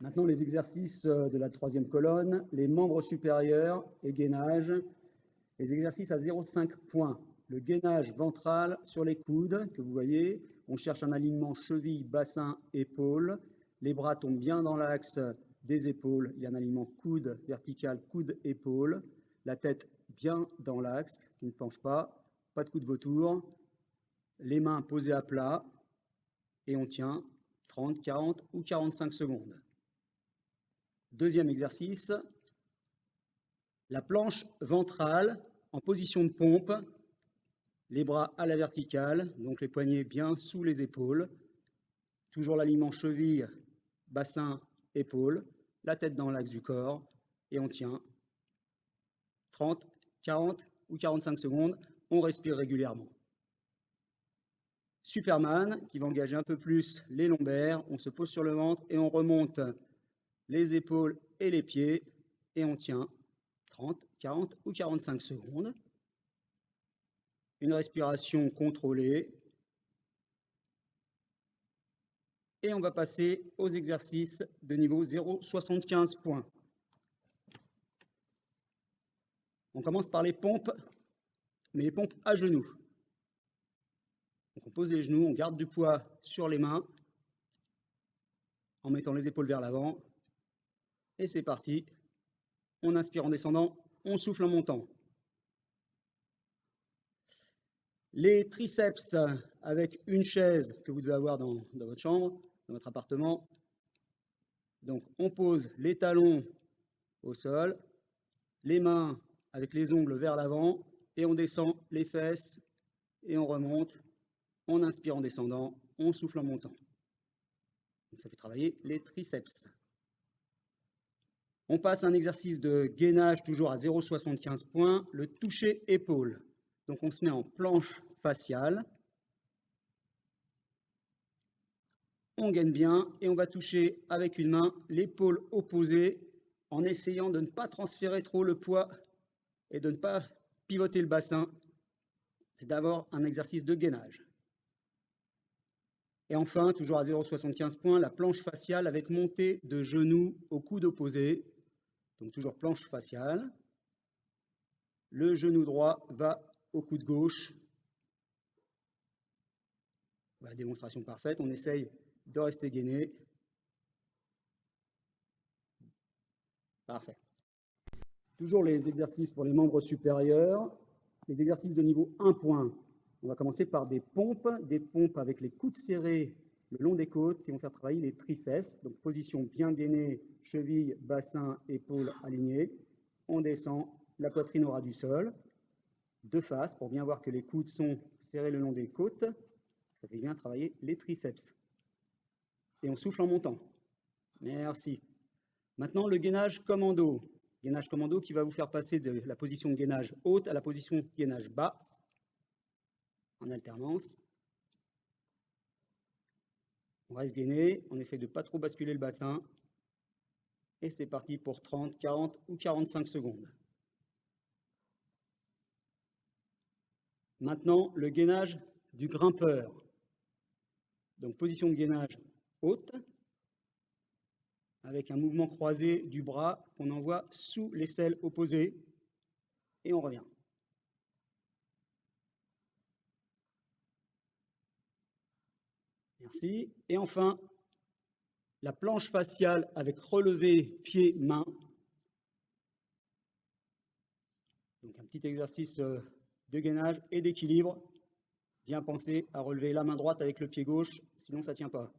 Maintenant, les exercices euh, de la troisième colonne, les membres supérieurs et gainage. Les exercices à 0,5 points. Le gainage ventral sur les coudes, que vous voyez. On cherche un alignement cheville, bassin, épaule. Les bras tombent bien dans l'axe des épaules. Il y a un alignement coude vertical, coude, épaule. La tête bien dans l'axe, qui ne penche pas. Pas de coup de vautour. Les mains posées à plat. Et on tient 30, 40 ou 45 secondes. Deuxième exercice, la planche ventrale en position de pompe, les bras à la verticale, donc les poignets bien sous les épaules, toujours l'alignement cheville, bassin, épaule, la tête dans l'axe du corps, et on tient 30, 40 ou 45 secondes, on respire régulièrement. Superman, qui va engager un peu plus les lombaires, on se pose sur le ventre et on remonte les épaules et les pieds, et on tient 30, 40 ou 45 secondes. Une respiration contrôlée. Et on va passer aux exercices de niveau 0,75 points. On commence par les pompes, mais les pompes à genoux. on pose les genoux, on garde du poids sur les mains en mettant les épaules vers l'avant et c'est parti. On inspire en descendant, on souffle en montant. Les triceps avec une chaise que vous devez avoir dans, votre chambre, dans votre appartement. Donc on pose les talons au sol, les mains avec les ongles vers l'avant et on descend les fesses et on remonte. On inspire en descendant, on souffle en montant. Ça fait travailler les triceps. On passe à un exercice de gainage toujours à 0,75 points, le toucher épaule. Donc on se met en planche faciale. On gaine bien et on va toucher avec une main l'épaule opposée en essayant de ne pas transférer trop le poids et de ne pas pivoter le bassin. C'est d'abord un exercice de gainage. Et enfin, toujours à 0,75 points, la planche faciale avec montée de genoux au coude opposé. Donc toujours planche faciale. Le genou droit va au coude gauche. Voilà, démonstration parfaite. On essaye de rester gainé. Parfait. Toujours les exercices pour les membres supérieurs. Les exercices de niveau 1 point. On va commencer par des pompes, des pompes avec les coudes serrés le long des côtes qui vont faire travailler les triceps. Donc position bien gainée, cheville, bassin, épaules alignées. On descend, la poitrine aura du sol. De face pour bien voir que les coudes sont serrés le long des côtes. Ça fait bien travailler les triceps. Et on souffle en montant. Merci. Maintenant, le gainage commando. Gainage commando qui va vous faire passer de la position gainage haute à la position gainage basse en alternance. On reste gainé, on essaie de ne pas trop basculer le bassin. Et c'est parti pour 30, 40 ou 45 secondes. Maintenant, le gainage du grimpeur. Donc position de gainage haute, avec un mouvement croisé du bras qu'on envoie sous l'aisselle opposée, et on revient. Merci. Et enfin, la planche faciale avec relevé pied-main. Donc un petit exercice euh, de gainage et d'équilibre. Bien penser à relever la main droite avec le pied gauche, sinon ça ne tient pas.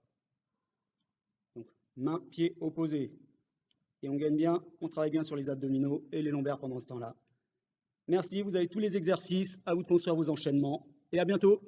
Donc main, pied opposé. Et on gagne bien, on travaille bien sur les abdominaux et les lombaires pendant ce temps-là. Merci, vous avez tous les exercices, à vous de construire vos enchaînements et à bientôt.